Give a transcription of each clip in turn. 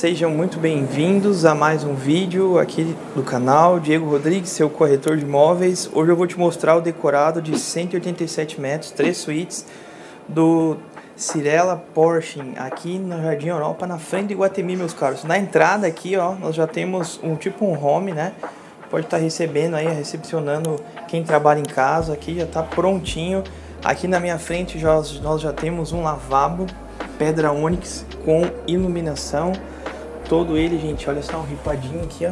Sejam muito bem-vindos a mais um vídeo aqui do canal Diego Rodrigues, seu corretor de imóveis. Hoje eu vou te mostrar o decorado de 187 metros, três suítes do Cirela Porsche aqui no Jardim Europa, na frente de Guatemi, meus caros. Na entrada aqui, ó, nós já temos um tipo um home, né? Pode estar recebendo aí, recepcionando quem trabalha em casa. Aqui já está prontinho. Aqui na minha frente já, nós já temos um lavabo pedra ônix com iluminação. Todo ele, gente, olha só, um ripadinho aqui, ó.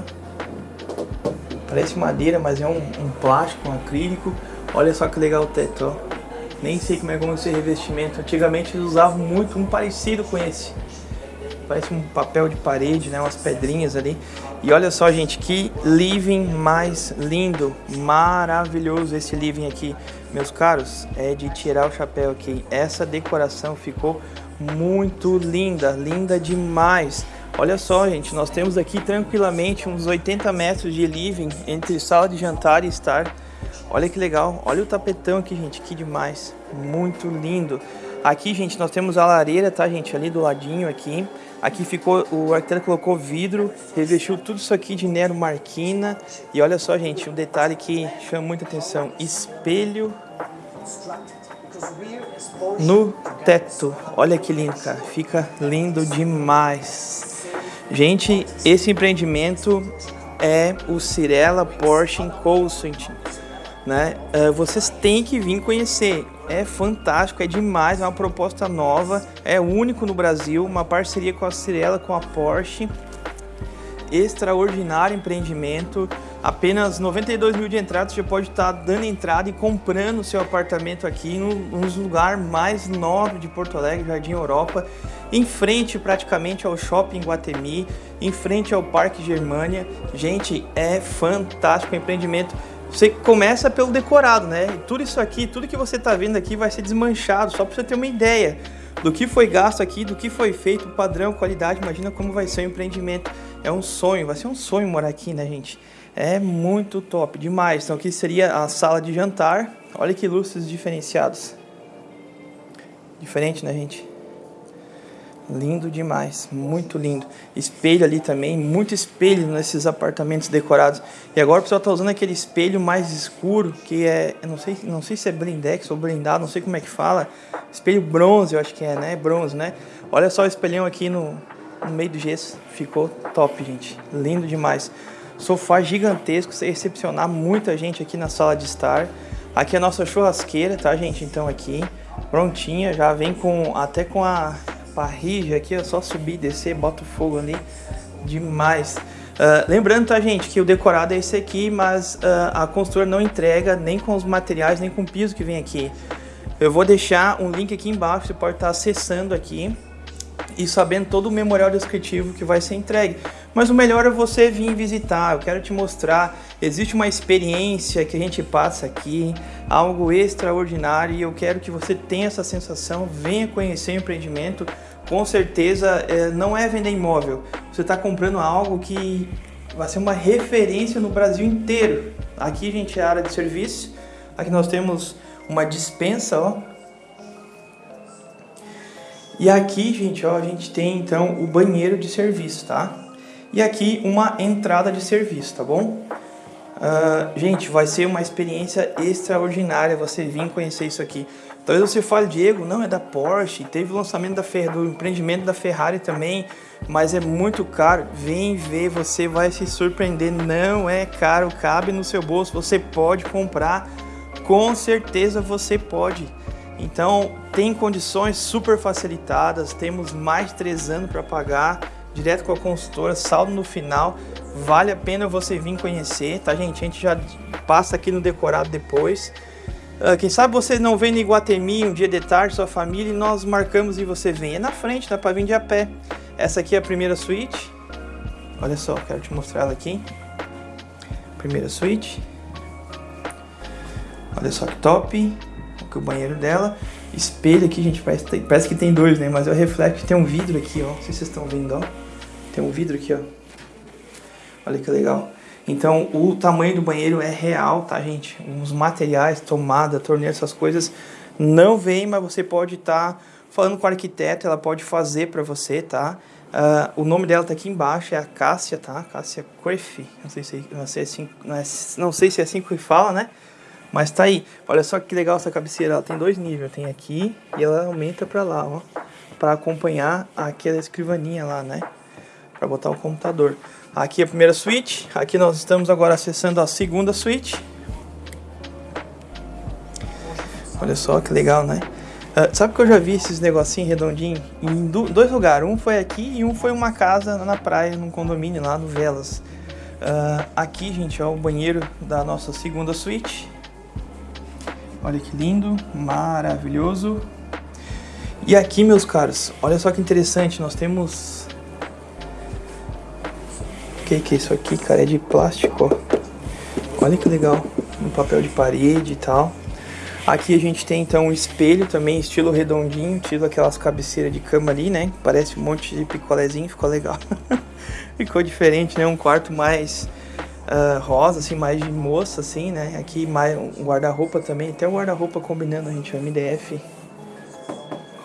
Parece madeira, mas é um, um plástico, um acrílico. Olha só que legal o teto, ó. Nem sei como é como esse revestimento. Antigamente eles usavam muito um parecido com esse. Parece um papel de parede, né? Umas pedrinhas ali. E olha só, gente, que living mais lindo. Maravilhoso esse living aqui. Meus caros, é de tirar o chapéu aqui. Essa decoração ficou muito linda, linda demais. Olha só, gente, nós temos aqui tranquilamente uns 80 metros de living entre sala de jantar e estar. Olha que legal, olha o tapetão aqui, gente, que demais, muito lindo. Aqui, gente, nós temos a lareira, tá, gente, ali do ladinho aqui. Aqui ficou, o arquiteto colocou vidro, revestiu tudo isso aqui de Nero Marquina. E olha só, gente, um detalhe que chama muita atenção, espelho no teto. Olha que lindo, cara. Fica lindo demais. Gente, esse empreendimento é o Cirela Porsche Consulting. Né? Uh, vocês têm que vir conhecer. É fantástico, é demais, é uma proposta nova, é único no Brasil, uma parceria com a Cirela, com a Porsche. Extraordinário empreendimento apenas 92 mil de entrada, você pode estar dando entrada e comprando seu apartamento aqui no, no lugar mais nobre de Porto Alegre, Jardim Europa, em frente praticamente ao Shopping Guatemi, em frente ao Parque Germania. Gente, é fantástico o empreendimento. Você começa pelo decorado, né? E tudo isso aqui, tudo que você está vendo aqui vai ser desmanchado, só para você ter uma ideia do que foi gasto aqui, do que foi feito, padrão, qualidade. Imagina como vai ser o empreendimento. É um sonho, vai ser um sonho morar aqui, né, gente? É muito top, demais. Então aqui seria a sala de jantar. Olha que lustres diferenciados. Diferente, né, gente? Lindo demais, muito lindo. Espelho ali também, muito espelho nesses apartamentos decorados. E agora o pessoal tá usando aquele espelho mais escuro, que é, não sei, não sei se é blindex ou blindado, não sei como é que fala. Espelho bronze, eu acho que é, né? Bronze, né? Olha só o espelhão aqui no, no meio do gesso. Ficou top, gente. Lindo demais. Sofá gigantesco, você recepcionar muita gente aqui na sala de estar. Aqui é a nossa churrasqueira, tá, gente? Então aqui, prontinha, já vem com até com a parrija aqui, é só subir descer, bota o fogo ali, demais. Uh, lembrando, tá, gente, que o decorado é esse aqui, mas uh, a construtora não entrega nem com os materiais, nem com o piso que vem aqui. Eu vou deixar um link aqui embaixo, você pode estar acessando aqui e sabendo todo o memorial descritivo que vai ser entregue. Mas o melhor é você vir visitar, eu quero te mostrar, existe uma experiência que a gente passa aqui, algo extraordinário e eu quero que você tenha essa sensação, venha conhecer o empreendimento, com certeza é, não é vender imóvel, você está comprando algo que vai ser uma referência no Brasil inteiro. Aqui, gente, é a área de serviço, aqui nós temos uma dispensa, ó, e aqui, gente, ó, a gente tem então o banheiro de serviço, tá? E aqui uma entrada de serviço, tá bom? Uh, gente, vai ser uma experiência extraordinária você vir conhecer isso aqui. Talvez você fale, Diego, não, é da Porsche, teve o lançamento da Fer do empreendimento da Ferrari também, mas é muito caro. Vem ver, você vai se surpreender, não é caro, cabe no seu bolso, você pode comprar, com certeza você pode. Então, tem condições super facilitadas, temos mais de três anos para pagar, direto com a consultora, saldo no final, vale a pena você vir conhecer, tá gente? A gente já passa aqui no decorado depois. Uh, quem sabe você não vem no Iguatemi um dia de tarde, sua família, e nós marcamos e você vem. É na frente, dá para vir de a pé. Essa aqui é a primeira suíte. Olha só, quero te mostrar ela aqui. Primeira suíte. Olha só que top o banheiro dela. Espelho aqui, gente, parece, parece que tem dois, né? Mas é o reflexo, tem um vidro aqui, ó. Não sei se vocês estão vendo, ó. Tem um vidro aqui, ó. Olha que legal. Então, o tamanho do banheiro é real, tá, gente? Os materiais, tomada, torneira, essas coisas não vem, mas você pode estar tá falando com o arquiteto, ela pode fazer para você, tá? Uh, o nome dela tá aqui embaixo, é a Cássia, tá? Cássia Crefe. Não sei se, não sei, assim, não, é, não sei se é assim que fala, né? Mas tá aí. Olha só que legal essa cabeceira. Ela tem dois níveis. Tem aqui e ela aumenta pra lá, ó. Pra acompanhar aquela escrivaninha lá, né? Pra botar o computador. Aqui é a primeira suíte. Aqui nós estamos agora acessando a segunda suíte. Olha só que legal, né? Uh, sabe que eu já vi esses negocinhos redondinhos em dois lugares. Um foi aqui e um foi uma casa na praia, num condomínio lá no Velas. Uh, aqui, gente, é o banheiro da nossa segunda suíte. Olha que lindo, maravilhoso. E aqui, meus caros, olha só que interessante, nós temos... O que, que é isso aqui, cara? É de plástico, ó. Olha que legal, um papel de parede e tal. Aqui a gente tem então um espelho também, estilo redondinho, estilo aquelas cabeceiras de cama ali, né? Parece um monte de picolézinho, ficou legal. ficou diferente, né? Um quarto mais uh, rosa, assim, mais de moça, assim, né? Aqui mais um guarda-roupa também, até o guarda-roupa combinando, gente, o MDF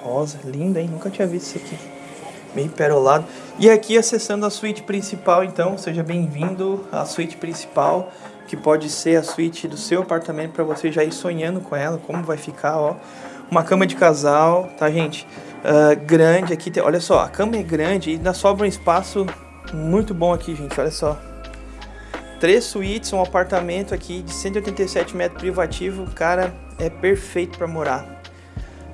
rosa, lindo, hein? Nunca tinha visto isso aqui. Meio perolado. E aqui acessando a suíte principal, então, seja bem-vindo à suíte principal que pode ser a suíte do seu apartamento para você já ir sonhando com ela, como vai ficar, ó. Uma cama de casal, tá, gente? Uh, grande aqui, olha só, a cama é grande e ainda sobra um espaço muito bom aqui, gente, olha só. Três suítes, um apartamento aqui de 187 metros privativo, cara, é perfeito para morar.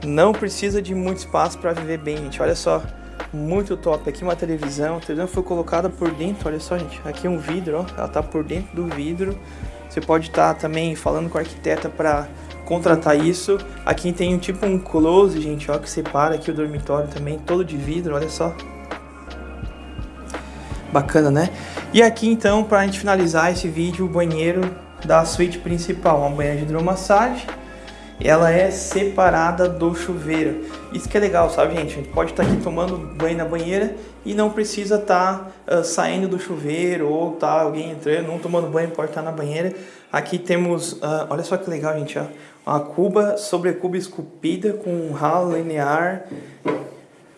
Não precisa de muito espaço para viver bem, gente, olha só muito top. Aqui uma televisão, a televisão foi colocada por dentro, olha só gente, aqui um vidro, ó, ela tá por dentro do vidro. Você pode estar tá também falando com a arquiteta para contratar isso. Aqui tem um tipo um close, gente, ó, que separa aqui o dormitório também, todo de vidro, olha só. Bacana, né? E aqui então, para a gente finalizar esse vídeo, o banheiro da suíte principal, uma banheira de hidromassagem ela é separada do chuveiro. Isso que é legal, sabe, gente? A gente pode estar tá aqui tomando banho na banheira e não precisa estar tá, uh, saindo do chuveiro ou tá alguém entrando, não tomando banho, pode estar tá na banheira. Aqui temos, uh, olha só que legal, gente, ó, uma cuba sobre cuba esculpida com um ralo linear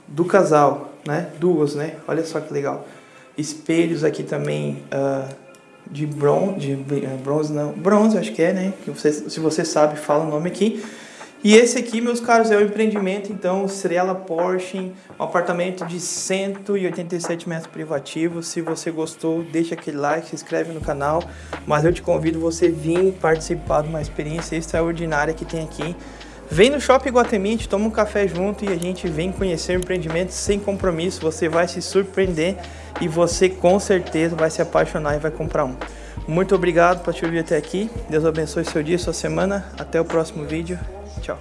do casal, né? Duas, né? Olha só que legal. Espelhos aqui também uh, de bronze, de eh, bronze não, bronze acho que é, né? Que você, se você sabe, fala o nome aqui. E esse aqui, meus caros, é o empreendimento, então, Estrela Porsche, um apartamento de 187 metros privativos. Se você gostou, deixa aquele like, se inscreve no canal. Mas eu te convido você vir participar de uma experiência extraordinária que tem aqui. Vem no Shopping Guatemite, toma um café junto e a gente vem conhecer o empreendimento sem compromisso. Você vai se surpreender e você com certeza vai se apaixonar e vai comprar um. Muito obrigado por te ouvir até aqui. Deus abençoe seu dia, sua semana. Até o próximo vídeo. Tchau.